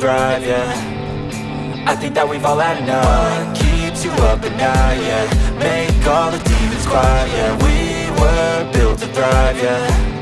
thrive, yeah. I think that we've all had enough. What keeps you up at night, yeah? Make all the demons quiet, yeah. We were built to thrive, yeah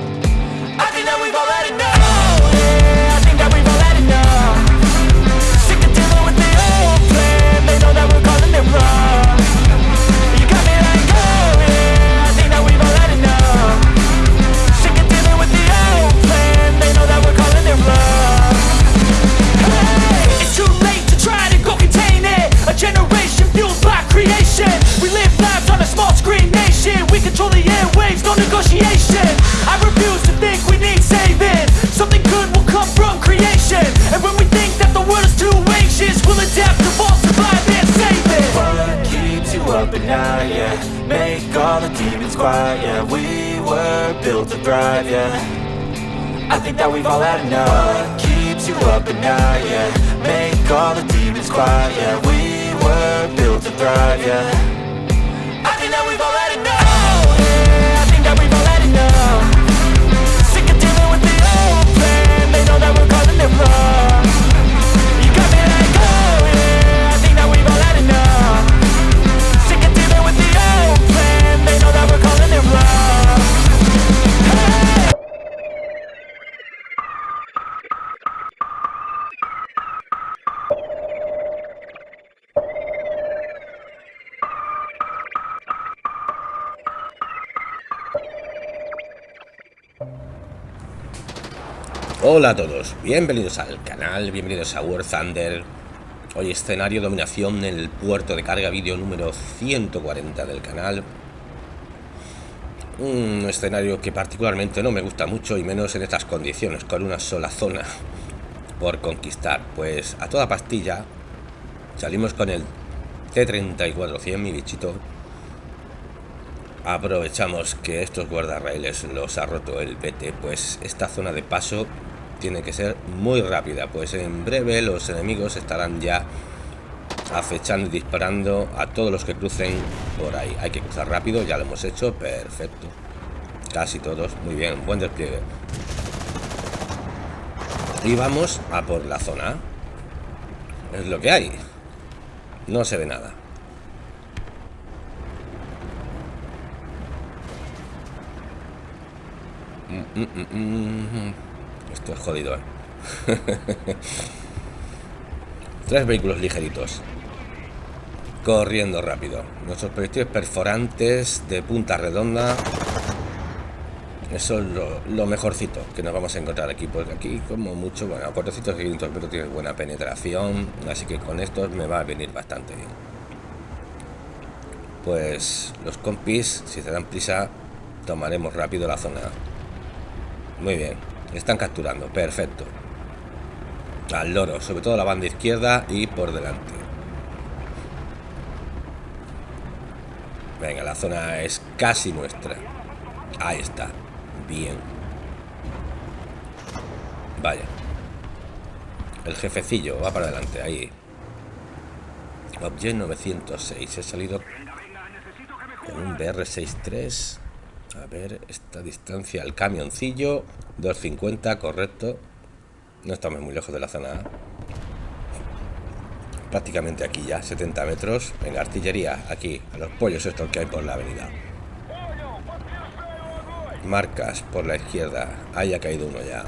no negotiation. I refuse to think we need saving. Something good will come from creation. And when we think that the world is too anxious We'll adapt, evolve, survive and save it. What keeps you up at night, yeah? Make all the demons quiet, yeah. We were built to thrive, yeah. I think that we've all had enough. What keeps you up at night, yeah? Make all the demons quiet, yeah. We were built to thrive, yeah Hola a todos, bienvenidos al canal, bienvenidos a War Thunder. Hoy escenario dominación en el puerto de carga vídeo número 140 del canal. Un escenario que particularmente no me gusta mucho y menos en estas condiciones, con una sola zona por conquistar. Pues a toda pastilla salimos con el T-34-100, mi bichito. Aprovechamos que estos guardarrailes los ha roto el PT, pues esta zona de paso tiene que ser muy rápida, pues en breve los enemigos estarán ya acechando y disparando a todos los que crucen por ahí. Hay que cruzar rápido, ya lo hemos hecho, perfecto. Casi todos, muy bien, buen despliegue. Y vamos a por la zona. Es lo que hay. No se ve nada. Mm, mm, mm, mm. Esto es jodido, ¿eh? Tres vehículos ligeritos. Corriendo rápido. Nuestros proyectiles perforantes de punta redonda. Eso es lo, mejorcito que nos vamos a encontrar aquí. Porque aquí, como mucho, bueno, a 400 500 metros tiene buena penetración. Así que con estos me va a venir bastante bien. Pues los compis, si se dan prisa, tomaremos rápido la zona. Muy bien. Están capturando. Perfecto. Al loro. Sobre todo la banda izquierda y por delante. Venga, la zona es casi nuestra. Ahí está. Bien. Vaya. El jefecillo va para adelante. Ahí. Object 906. He salido con un BR63. A ver, esta distancia al camioncillo. 250, correcto. No estamos muy lejos de la zona. Prácticamente aquí ya, 70 metros. Venga, artillería, aquí, a los pollos estos que hay por la avenida. Marcas por la izquierda. Ahí ha caído uno ya.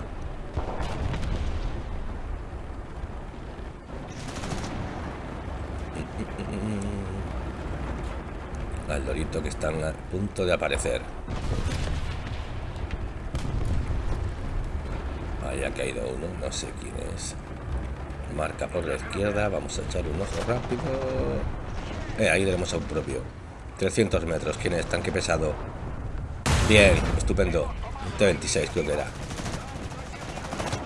Al dorito que están a punto de aparecer. Ahí ha caído uno, no sé quién es. Marca por la izquierda, vamos a echar un ojo rápido. Eh, ahí tenemos a un propio. 300 metros, ¿quién es? Tanque pesado. Bien, estupendo. Un T-26 creo que era.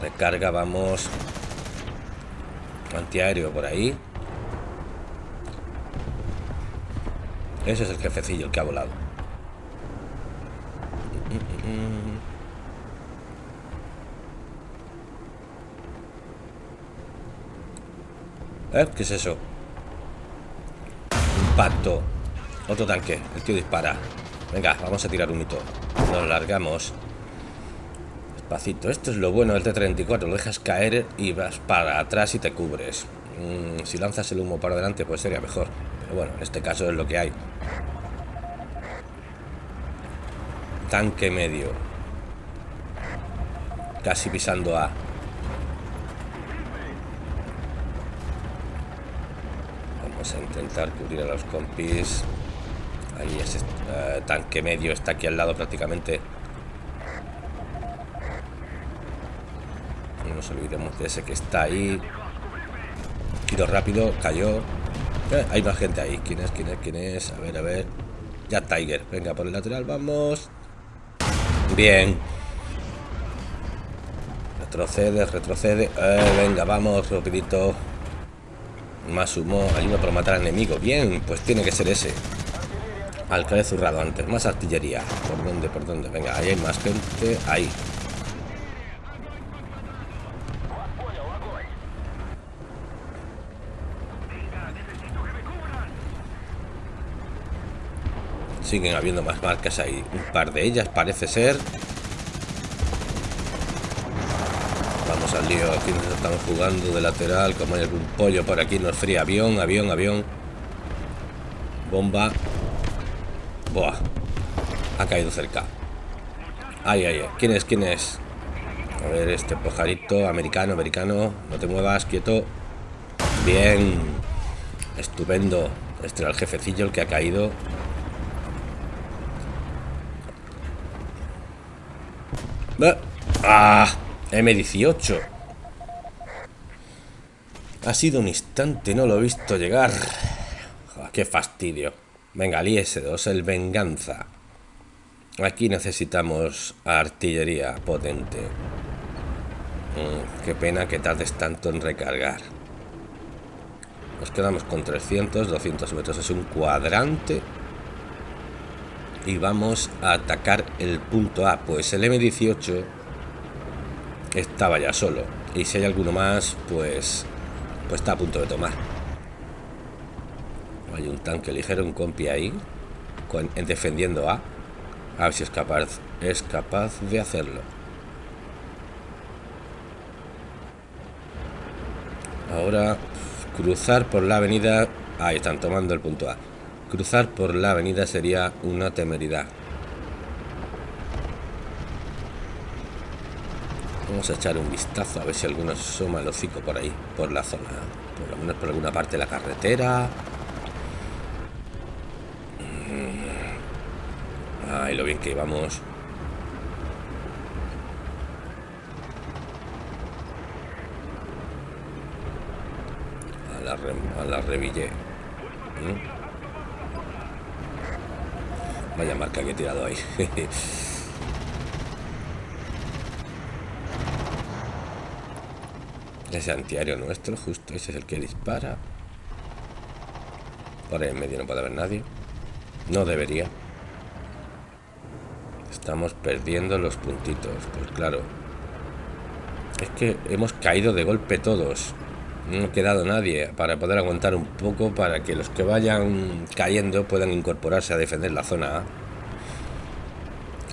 Recarga, vamos. Antiaéreo por ahí. Ese es el jefecillo, el que ha volado. ¿Eh? ¿Qué es eso? Impacto. Otro tanque. El tío dispara. Venga, vamos a tirar un hito. Nos largamos. Despacito. Esto es lo bueno del T-34. Lo dejas caer y vas para atrás y te cubres. Mm, si lanzas el humo para adelante, pues sería mejor. Bueno, en este caso es lo que hay. Tanque medio. Casi pisando A. Vamos a intentar cubrir a los compis. Ahí ese uh, tanque medio está aquí al lado prácticamente. No nos olvidemos de ese que está ahí. Tiro rápido, cayó. Eh, hay más gente ahí. ¿Quién es? ¿Quién es? ¿Quién es? A ver, a ver. Ya Tiger. Venga, por el lateral, vamos. Bien. Retrocede, retrocede. Eh, venga, vamos, rapidito. Más humo. Ayuda para matar al enemigo. Bien, pues tiene que ser ese. Al que he zurrado antes. Más artillería. ¿Por dónde? ¿Por dónde? Venga, ahí hay más gente. Ahí. Siguen habiendo más marcas ahí. Un par de ellas parece ser. Vamos al lío. Aquí nos estamos jugando de lateral. Como hay algún pollo por aquí, nos fría. Avión, avión, avión. Bomba. Buah. Ha caído cerca. Ay, ay, ay. ¿Quién es? ¿Quién es? A ver, este pajarito. Americano, americano. No te muevas, quieto. Bien. Estupendo. Este era el jefecillo el que ha caído. ¡Ah! M18. Ha sido un instante, no lo he visto llegar. ¡Qué fastidio! Venga, el IS-2, el Venganza. Aquí necesitamos artillería potente. Mm, qué pena que tardes tanto en recargar. Nos quedamos con 300, 200 metros. Es un cuadrante y vamos a atacar el punto A. Pues el M18 estaba ya solo. Y si hay alguno más, pues, pues está a punto de tomar. Hay un tanque ligero, un compi ahí, con, defendiendo A. A ver si es capaz, es capaz de hacerlo. Ahora, cruzar por la avenida... Ahí están tomando el punto A. Cruzar por la avenida sería una temeridad. Vamos a echar un vistazo a ver si alguno asoma el hocico por ahí, por la zona. Por lo menos por alguna parte de la carretera. Mm. Ay, lo bien que íbamos. A la, a la. Vaya marca que he tirado ahí. ese antiaéreo nuestro, justo ese es el que dispara. Por ahí en medio no puede haber nadie. No debería. Estamos perdiendo los puntitos. Pues claro. Es que hemos caído de golpe todos no ha quedado nadie para poder aguantar un poco para que los que vayan cayendo puedan incorporarse a defender la zona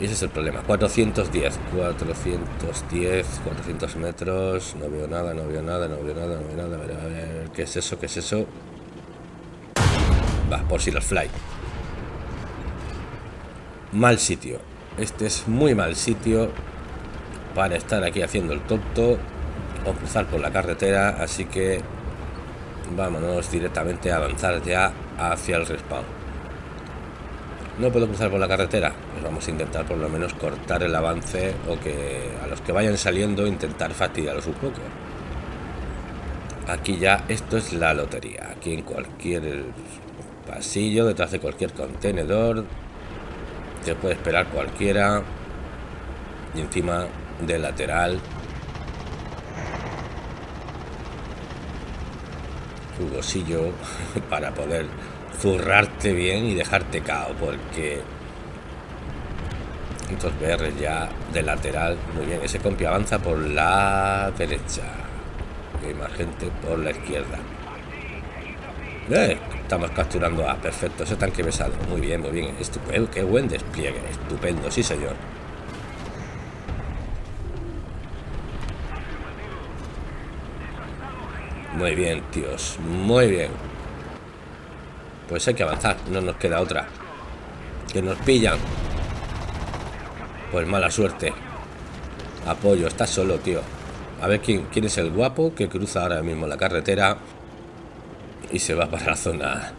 ese es el problema. 410, 410, 400 metros. No veo nada, no veo nada, no veo nada, no veo nada. A ver, a ver, ¿qué es eso? ¿Qué es eso? Va, por si los fly. Mal sitio. Este es muy mal sitio para estar aquí haciendo el tonto o cruzar por la carretera, así que vámonos directamente a avanzar ya hacia el respawn. No puedo cruzar por la carretera, pues vamos a intentar por lo menos cortar el avance o que a los que vayan saliendo intentar fastidiarlos un poco. Aquí ya esto es la lotería, aquí en cualquier pasillo, detrás de cualquier contenedor, se puede esperar cualquiera y encima del lateral jugosillo para poder zurrarte bien y dejarte cao porque estos BR ya de lateral muy bien ese compi avanza por la derecha y hay más gente por la izquierda. Eh, estamos capturando a perfecto ese tanque besado muy bien muy bien estupendo qué buen despliegue estupendo sí señor Muy bien, tíos. Muy bien. Pues hay que avanzar. No nos queda otra. Que nos pillan. Pues mala suerte. Apoyo. Está solo, tío. A ver quién, quién es el guapo que cruza ahora mismo la carretera y se va para la zona.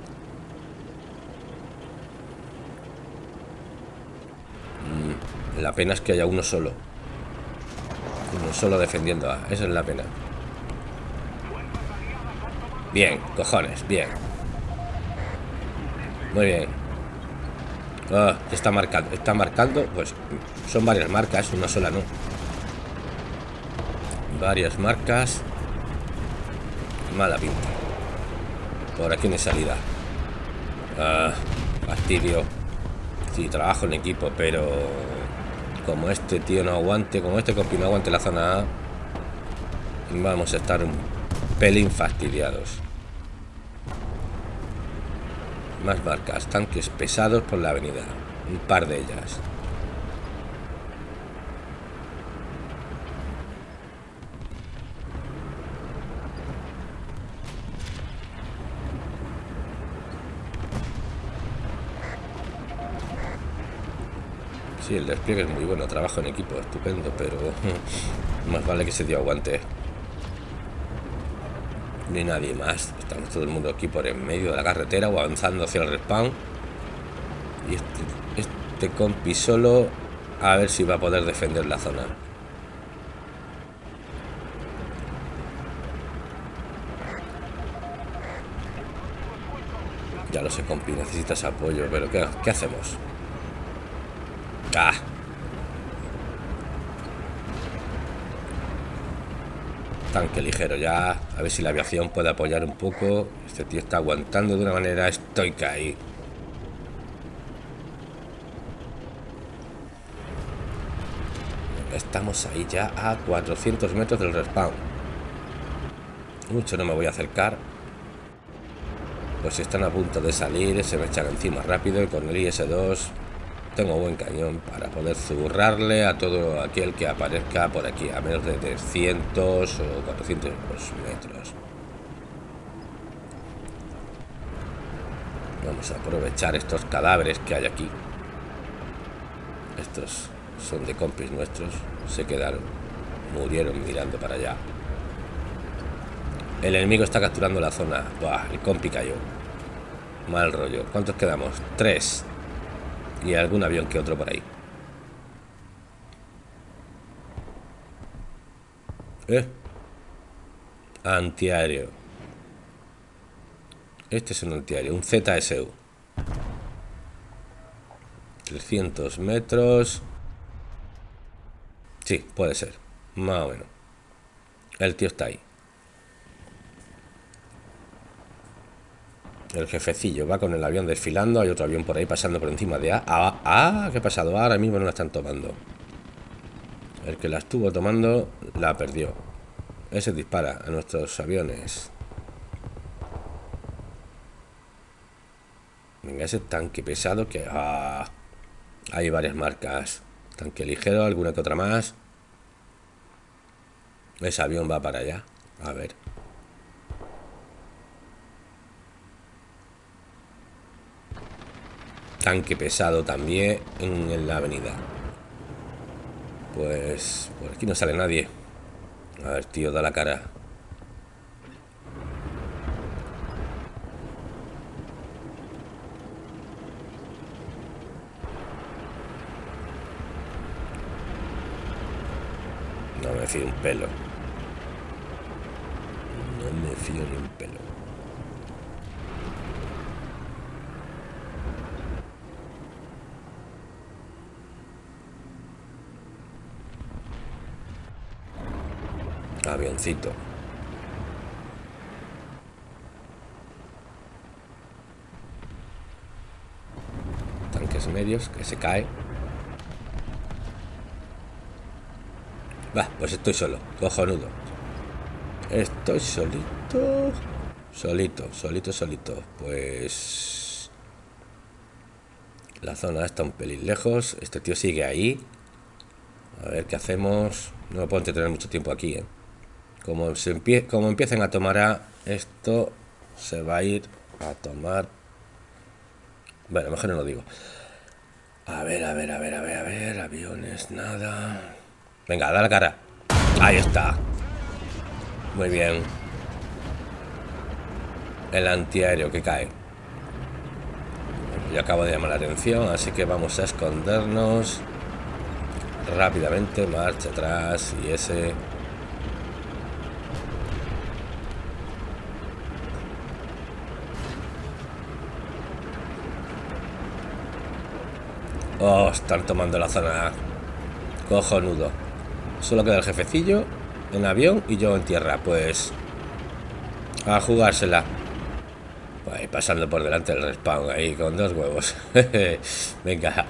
Mm, la pena es que haya uno solo. Uno solo defendiendo. A, esa es la pena. Bien, cojones, bien. Muy bien. Ah, está marcando, está marcando, pues son varias marcas, una sola no. Varias marcas. Mala pinta. Por aquí no hay salida. Ah. Sí, trabajo en equipo, pero como este tío no aguante, como este compi no aguante la zona A, vamos a estar un pelín fastidiados. Más barcas, tanques pesados por la avenida. Un par de ellas. Sí, el despliegue es muy bueno, trabajo en equipo, estupendo, pero más vale que se dio aguante ni nadie más. Estamos todo el mundo aquí por en medio de la carretera o avanzando hacia el respawn. Y este, este compi solo a ver si va a poder defender la zona. Ya lo sé, compi, necesitas apoyo, pero ¿qué, qué hacemos? ¡Ah! Tanque ligero ya. A ver si la aviación puede apoyar un poco. Este tío está aguantando de una manera estoica ahí. Estamos ahí ya a 400 metros del respawn. Mucho no me voy a acercar. Pues están a punto de salir, se me echan encima rápido y con el IS-2 tengo buen cañón para poder zurrarle a todo aquel que aparezca por aquí a menos de 300 o 400 metros. Vamos a aprovechar estos cadáveres que hay aquí. Estos son de compis nuestros se quedaron murieron mirando para allá. El enemigo está capturando la zona. Buah, el compi cayó. Mal rollo. ¿cuántos quedamos? tres y algún avión que otro por ahí. ¿Eh? Antiaéreo. Este es un antiaéreo, un ZSU. 300 metros. Sí, puede ser. Más o menos. El tío está ahí. El jefecillo va con el avión desfilando. Hay otro avión por ahí pasando por encima de A. Ah, ah, ¿qué ha pasado? Ahora mismo no la están tomando. El que la estuvo tomando la perdió. Ese dispara a nuestros aviones. Venga, ese tanque pesado que... Ah, hay varias marcas. Tanque ligero, alguna que otra más. Ese avión va para allá. A ver. Tanque pesado también en, la avenida. Pues por aquí no sale nadie. A ver, tío, da la cara. No me fío un pelo. No me fío ni un pelo. Tanques medios que se cae. Va, pues estoy solo, cojonudo. Estoy solito. Solito, solito, solito. Pues... La zona está un pelín lejos. Este tío sigue ahí. A ver qué hacemos. No puedo entretener mucho tiempo aquí, ¿eh? Como, se empie como empiecen a tomar esto se va a ir a tomar... Bueno, mejor no lo digo. A ver, a ver, a ver, a ver, a ver, aviones, nada. Venga, da la cara. Ahí está. Muy bien. El antiaéreo que cae. Yo acabo de llamar la atención, así que vamos a escondernos rápidamente. Marcha atrás y ese... Oh, están tomando la zona Cojonudo. Solo queda el jefecillo en avión y yo en tierra. Pues a jugársela. Pues pasando por delante del respawn ahí con dos huevos. Venga.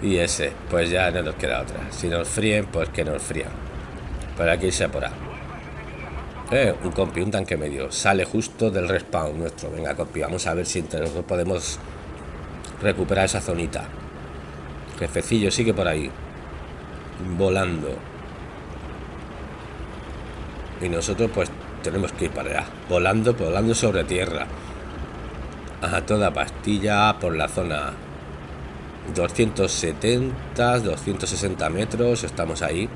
Y ese, pues ya no nos queda otra. Si nos fríen, pues que nos frían. Por aquí se por Eh, un compi, un tanque medio. Sale justo del respawn nuestro. Venga, compi, vamos a ver si entre nosotros podemos recuperar esa zonita. Jefecillo sigue por ahí. Volando. Y nosotros pues tenemos que ir para allá. Volando, volando sobre tierra. A toda pastilla por la zona 270, 260 metros. Estamos ahí.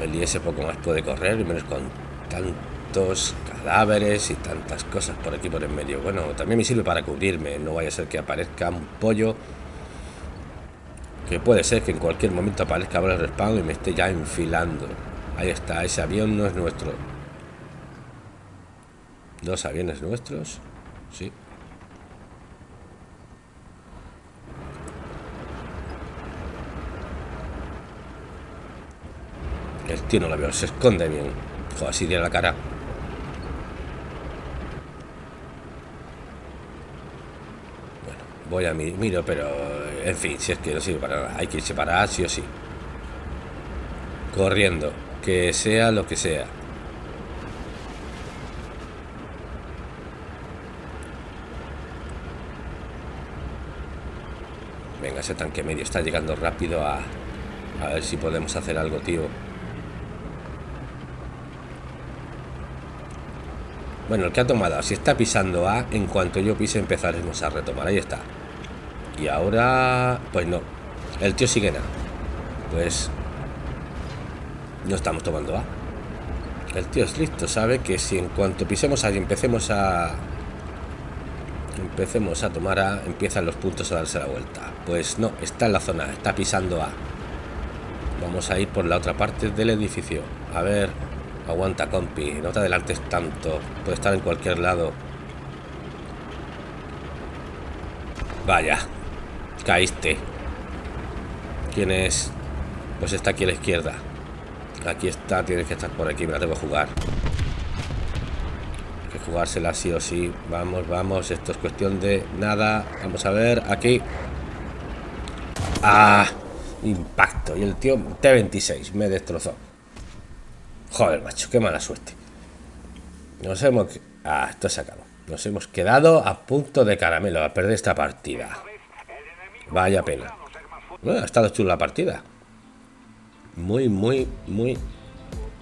El IS poco más puede correr, y menos con tantos cadáveres y tantas cosas por aquí por en medio. Bueno, también me sirve para cubrirme. No vaya a ser que aparezca un pollo. Que puede ser que en cualquier momento aparezca el respawn y me esté ya enfilando. Ahí está, ese avión no es nuestro. Dos aviones nuestros. Sí. El tío no lo veo, se esconde bien. Joder, así tiene la cara. Bueno, voy a mi miro, pero en fin, si es que no sirve para nada. Hay que irse para sí o sí. Corriendo que sea lo que sea. Venga, ese tanque medio está llegando rápido a... A ver si podemos hacer algo, tío. Bueno, el que ha tomado, si está pisando A, en cuanto yo pise empezaremos a retomar. Ahí está. Y ahora... Pues no. El tío sigue nada. Pues no estamos tomando A. El tío es listo, sabe que si en cuanto pisemos ahí empecemos a... Empecemos a tomar A, empiezan los puntos a darse la vuelta. Pues no, está en la zona, está pisando A. Vamos a ir por la otra parte del edificio. A ver, aguanta compi, no te adelantes tanto. Puede estar en cualquier lado. Vaya, caíste. ¿Quién es? Pues está aquí a la izquierda. Aquí está, tienes que estar por aquí, me la que jugar. Hay que jugársela sí o sí. Vamos, vamos, esto es cuestión de nada. Vamos a ver, aquí. Ah, impacto. Y el tío T26 me destrozó. Joder, macho, qué mala suerte. Nos hemos... Ah, esto se acabó. Nos hemos quedado a punto de caramelo a perder esta partida. Vaya pena. Bueno, ha estado chula la partida muy, muy, muy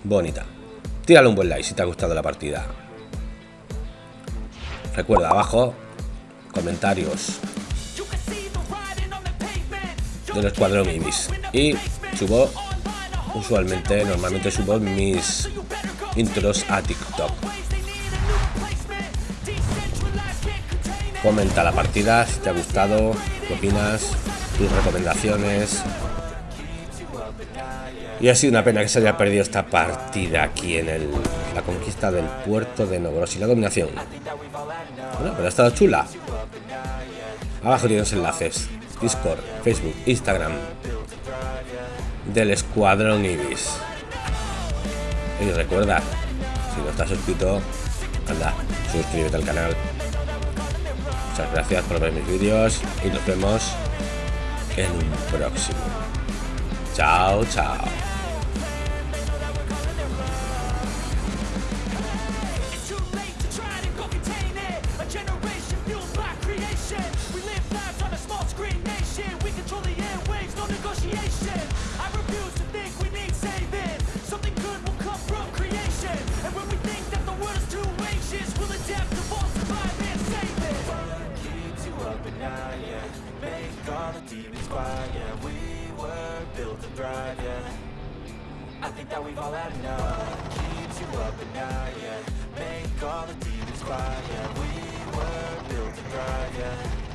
bonita. Tírale un buen like si te ha gustado la partida. Recuerda abajo comentarios del escuadrón Ibis. Y subo, usualmente, normalmente subo mis intros a TikTok. Comenta la partida si te ha gustado, qué opinas, tus recomendaciones, y ha sido una pena que se haya perdido esta partida aquí en el, la conquista del puerto de y la dominación. Pero ha estado chula. Abajo tienes enlaces. Discord, Facebook, Instagram. Del Escuadrón Ibis. Y recuerda, si no estás suscrito, anda, suscríbete al canal. Gracias por ver mis vídeos y nos vemos en un próximo. Chao, chao. Demons quiet, yeah We were built to thrive, yeah. I think that we've all had enough. Keeps you up at night, yeah. Make all the demons quiet, yeah. We were built to thrive, yeah